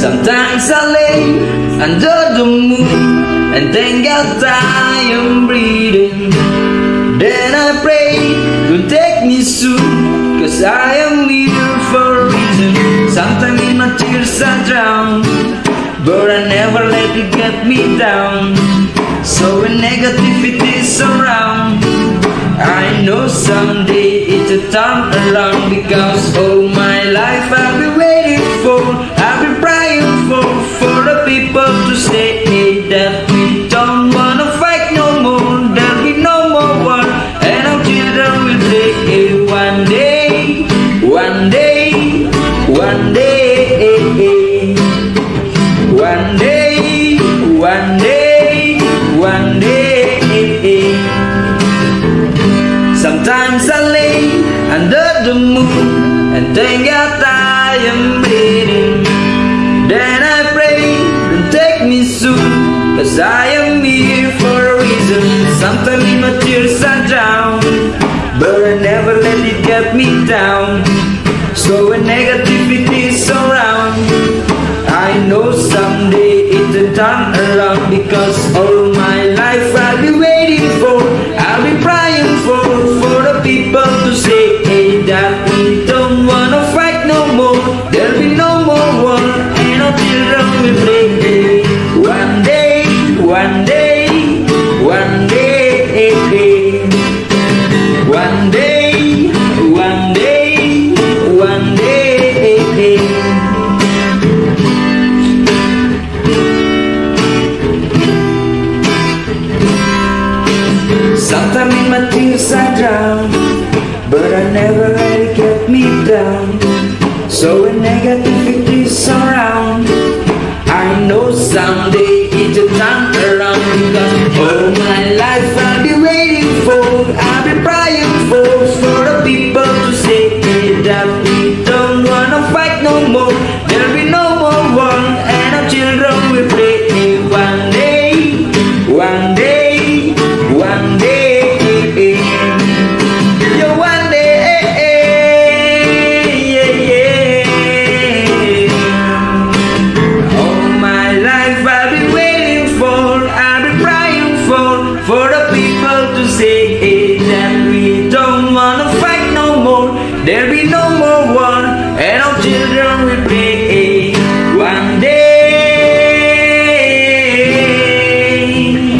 Sometimes I lay under the moon and thank God I am breathing. Then I pray, don't take me soon, cause I am here for a reason. Sometimes in my tears I drown, but I never let it get me down. So when negativity is around, I know someday it'll turn around because all my life I've been waiting for, one day, one day. Sometimes I lay under the moon and thank God I am breathing. Then I pray, don't take me soon, cause I am here for a reason. Sometimes in my tears I drown, but I never let it get me down. So when negativity because all my life I'll Sometimes in my tears I drown But I never let it get me down. So when negativity's around I know someday it'll turn around Because all my life I'll There be